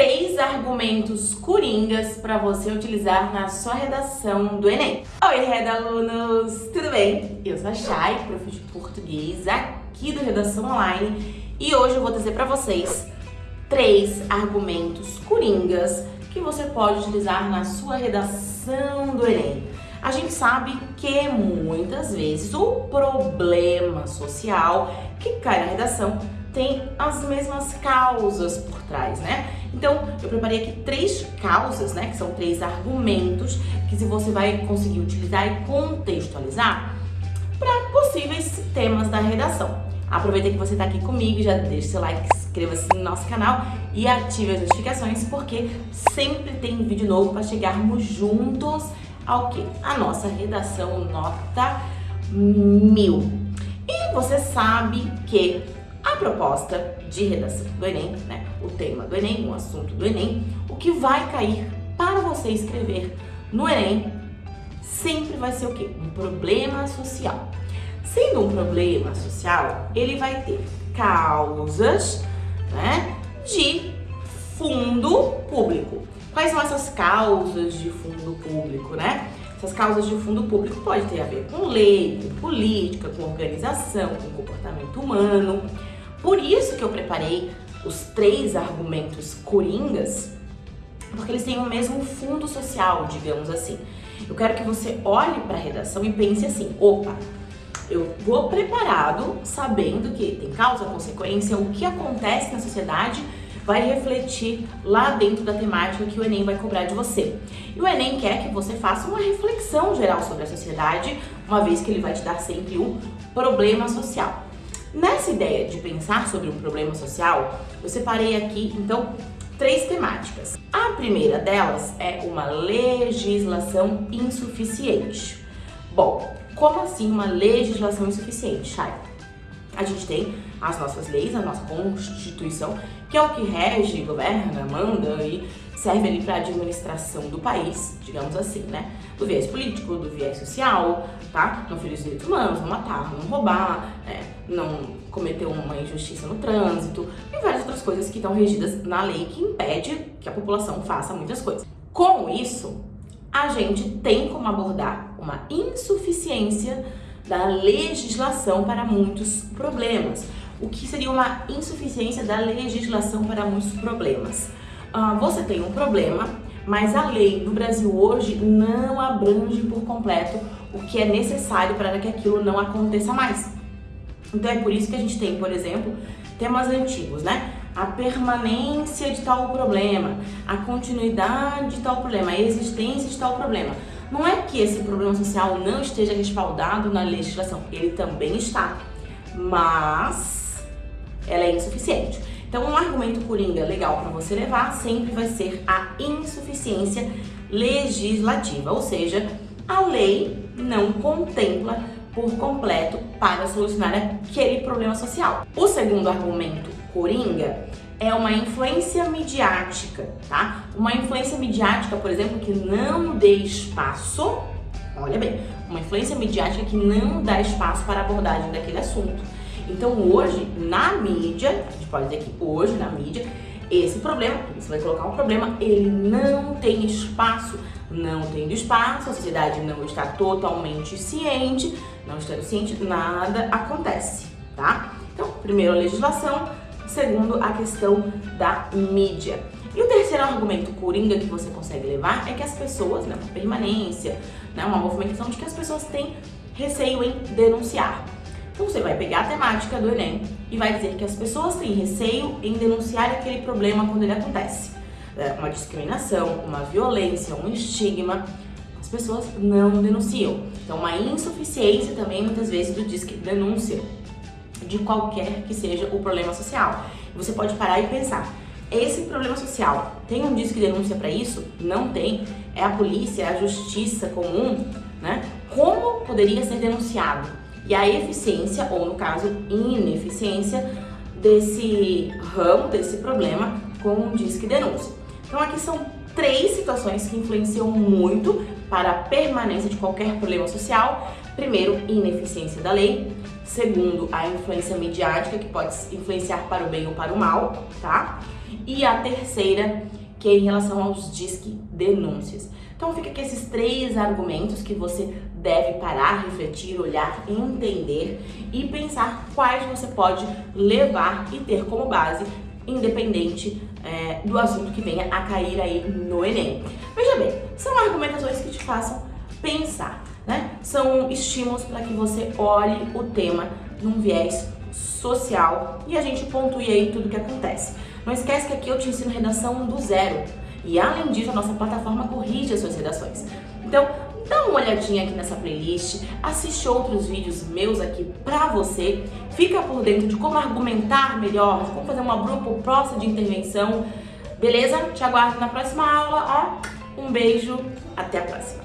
três argumentos coringas para você utilizar na sua redação do Enem. Oi, Reda alunos! Tudo bem? Eu sou a Chay, prof de português aqui do Redação Online e hoje eu vou trazer para vocês três argumentos coringas que você pode utilizar na sua redação do Enem. A gente sabe que muitas vezes o problema social que cai na redação tem as mesmas causas por trás, né? Então, eu preparei aqui três causas, né, que são três argumentos que se você vai conseguir utilizar e contextualizar para possíveis temas da redação. Aproveita que você está aqui comigo, já deixa seu like, inscreva-se no nosso canal e ative as notificações, porque sempre tem vídeo novo para chegarmos juntos ao que? A nossa redação nota mil. E você sabe que proposta de redação do Enem, né, o tema do Enem, o assunto do Enem, o que vai cair para você escrever no Enem sempre vai ser o quê? Um problema social. Sendo um problema social, ele vai ter causas né, de fundo público. Quais são essas causas de fundo público, né? Essas causas de fundo público pode ter a ver com lei, com política, com organização, com comportamento humano. Por isso que eu preparei os três argumentos coringas, porque eles têm o mesmo fundo social, digamos assim. Eu quero que você olhe para a redação e pense assim: opa, eu vou preparado, sabendo que tem causa, consequência, o que acontece na sociedade vai refletir lá dentro da temática que o Enem vai cobrar de você. E o Enem quer que você faça uma reflexão geral sobre a sociedade, uma vez que ele vai te dar sempre um problema social. Nessa ideia de pensar sobre um problema social, eu separei aqui, então, três temáticas. A primeira delas é uma legislação insuficiente. Bom, como assim uma legislação insuficiente, Chay? A gente tem as nossas leis, a nossa Constituição, que é o que rege, governa, manda e serve ali para a administração do país, digamos assim, né? Do viés político, do viés social, tá? Não ferir os direitos humanos, não matar, não roubar, é, não cometer uma injustiça no trânsito e várias outras coisas que estão regidas na lei que impede que a população faça muitas coisas. Com isso, a gente tem como abordar uma insuficiência da legislação para muitos problemas. O que seria uma insuficiência da legislação para muitos problemas? Uh, você tem um problema, mas a lei no Brasil hoje não abrange por completo o que é necessário para que aquilo não aconteça mais. Então é por isso que a gente tem, por exemplo, temas antigos, né? A permanência de tal problema, a continuidade de tal problema, a existência de tal problema. Não é que esse problema social não esteja respaldado na legislação, ele também está, mas ela é insuficiente. Então, um argumento coringa legal para você levar sempre vai ser a insuficiência legislativa, ou seja, a lei não contempla por completo para solucionar aquele problema social. O segundo argumento coringa é uma influência midiática, tá? Uma influência midiática, por exemplo, que não dê espaço, olha bem, uma influência midiática que não dá espaço para a abordagem daquele assunto. Então hoje, na mídia, a gente pode dizer que hoje, na mídia, esse problema, você vai colocar um problema, ele não tem espaço. Não tendo espaço, a sociedade não está totalmente ciente, não estando ciente, nada acontece, tá? Então, primeiro a legislação, segundo a questão da mídia. E o terceiro argumento coringa que você consegue levar é que as pessoas, né, uma permanência, né, uma movimentação de que as pessoas têm receio em denunciar. Então você vai pegar a temática do Enem e vai dizer que as pessoas têm receio em denunciar aquele problema quando ele acontece. É, uma discriminação, uma violência, um estigma, as pessoas não denunciam. Então uma insuficiência também muitas vezes do disque denúncia de qualquer que seja o problema social. Você pode parar e pensar, esse problema social tem um disque denúncia para isso? Não tem. É a polícia, é a justiça comum, né? Como poderia ser denunciado? E a eficiência, ou no caso, ineficiência, desse ramo, desse problema com o Disque Denúncia. Então aqui são três situações que influenciam muito para a permanência de qualquer problema social. Primeiro, ineficiência da lei. Segundo, a influência midiática, que pode influenciar para o bem ou para o mal, tá? e a terceira, que é em relação aos disque denúncias. Então fica aqui esses três argumentos que você deve parar, refletir, olhar, entender e pensar quais você pode levar e ter como base, independente é, do assunto que venha a cair aí no Enem. Veja bem, são argumentações que te façam pensar, né? São estímulos para que você olhe o tema num viés social e a gente pontue aí tudo o que acontece. Não esquece que aqui eu te ensino redação do zero e além disso a nossa plataforma corrige as suas redações. Então, dá uma olhadinha aqui nessa playlist, assiste outros vídeos meus aqui pra você, fica por dentro de como argumentar melhor, de como fazer uma grupo proposta de intervenção, beleza? Te aguardo na próxima aula, ó, um beijo, até a próxima!